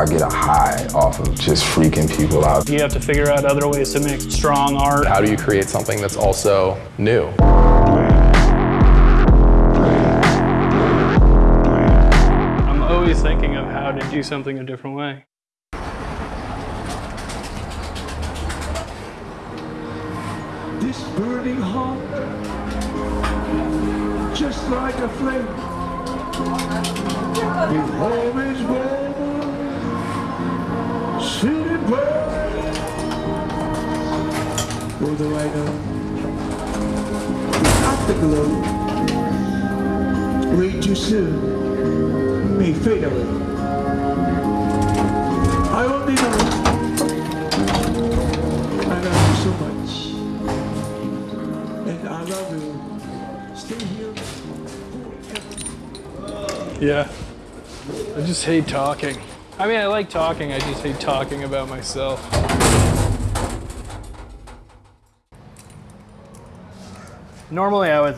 I get a high off of just freaking people out. You have to figure out other ways to make strong art. How do you create something that's also new? I'm always thinking of how to do something a different way. This burning heart, just like a flame, will always burn, Although I know without the glow, way too soon may fade away. I only know I love you so much. And I love you. Stay here forever. Yeah. I just hate talking. I mean, I like talking, I just hate talking about myself. Normally, I would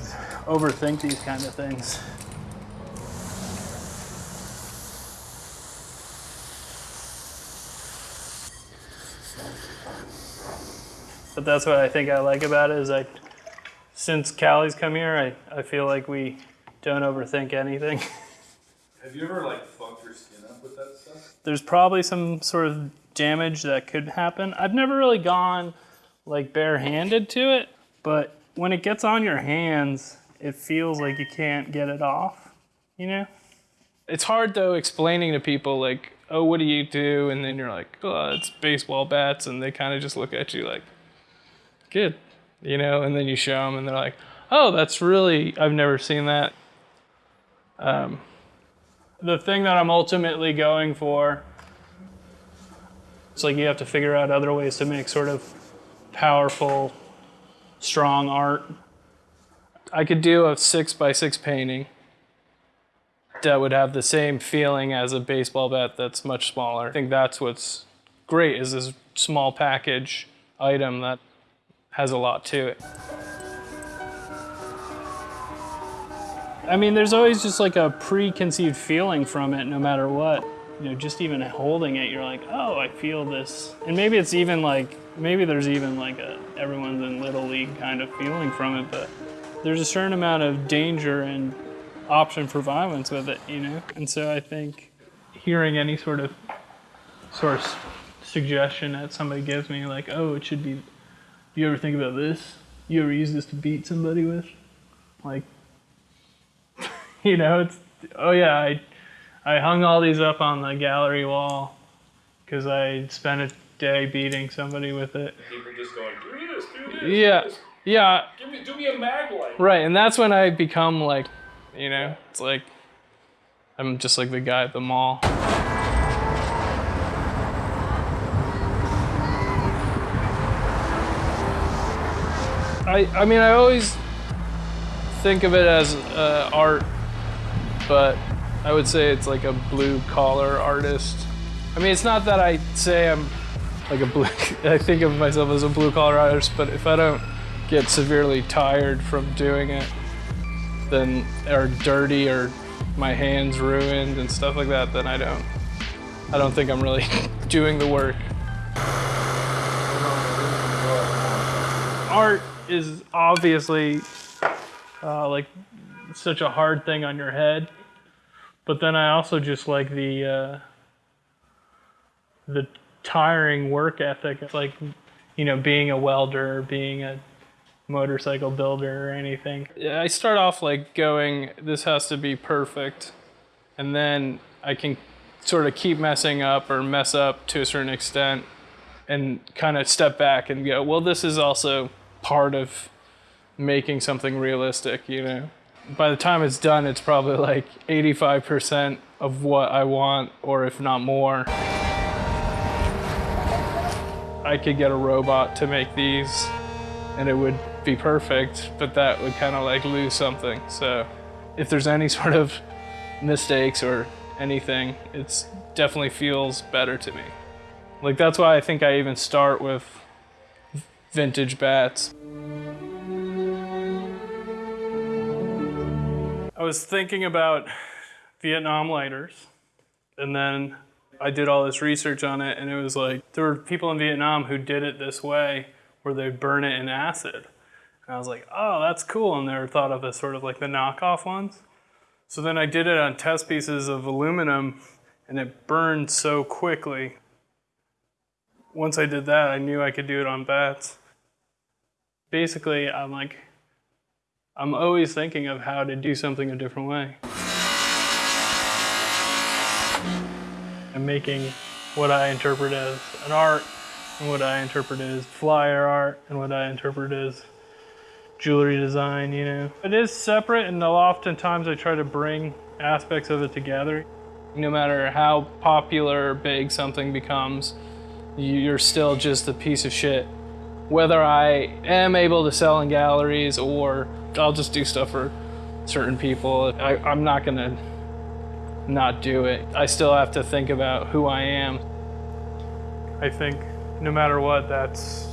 overthink these kind of things. But that's what I think I like about it is I, since Callie's come here, I, I feel like we don't overthink anything. Have you ever like fucked your skin up with that stuff? there's probably some sort of damage that could happen. I've never really gone like barehanded to it, but when it gets on your hands, it feels like you can't get it off, you know? It's hard though explaining to people like, "Oh, what do you do?" and then you're like, "Oh, it's baseball bats." And they kind of just look at you like, "Good." You know, and then you show them and they're like, "Oh, that's really I've never seen that." Um, the thing that I'm ultimately going for it's like you have to figure out other ways to make sort of powerful, strong art. I could do a six by six painting that would have the same feeling as a baseball bat that's much smaller. I think that's what's great is this small package item that has a lot to it. I mean, there's always just like a preconceived feeling from it, no matter what. You know, just even holding it, you're like, oh, I feel this. And maybe it's even like, maybe there's even like a everyone's in little league kind of feeling from it, but there's a certain amount of danger and option for violence with it, you know? And so I think hearing any sort of sort of suggestion that somebody gives me, like, oh, it should be, do you ever think about this? You ever use this to beat somebody with? Like, you know, it's oh yeah, I I hung all these up on the gallery wall because I spent a day beating somebody with it. People just going, do this, do this. Yeah, yeah, Give me, do me a Maglite. right. And that's when I become like, you know, it's like I'm just like the guy at the mall. I I mean I always think of it as uh, art, but I would say it's like a blue collar artist. I mean, it's not that I say I'm like a blue, I think of myself as a blue collar artist, but if I don't get severely tired from doing it, then, or dirty or my hands ruined and stuff like that, then I don't, I don't think I'm really doing the work. Art is obviously uh, like such a hard thing on your head. But then I also just like the uh, the tiring work ethic. It's like you know being a welder, being a motorcycle builder, or anything. Yeah, I start off like going, this has to be perfect, and then I can sort of keep messing up or mess up to a certain extent, and kind of step back and go, well, this is also part of making something realistic, you know. By the time it's done, it's probably like 85% of what I want, or if not more. I could get a robot to make these and it would be perfect, but that would kind of like lose something. So if there's any sort of mistakes or anything, it's definitely feels better to me. Like that's why I think I even start with vintage bats. Was thinking about Vietnam lighters, and then I did all this research on it, and it was like there were people in Vietnam who did it this way, where they'd burn it in acid. And I was like, oh, that's cool. And they were thought of as sort of like the knockoff ones. So then I did it on test pieces of aluminum, and it burned so quickly. Once I did that, I knew I could do it on bats. Basically, I'm like, I'm always thinking of how to do something a different way. I'm making what I interpret as an art, and what I interpret as flyer art, and what I interpret as jewelry design, you know. It is separate, and oftentimes I try to bring aspects of it together. No matter how popular or big something becomes, you're still just a piece of shit. Whether I am able to sell in galleries or I'll just do stuff for certain people, I, I'm not gonna not do it. I still have to think about who I am. I think no matter what, that's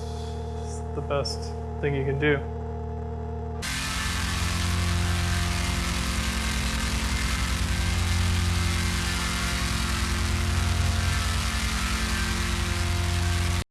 the best thing you can do.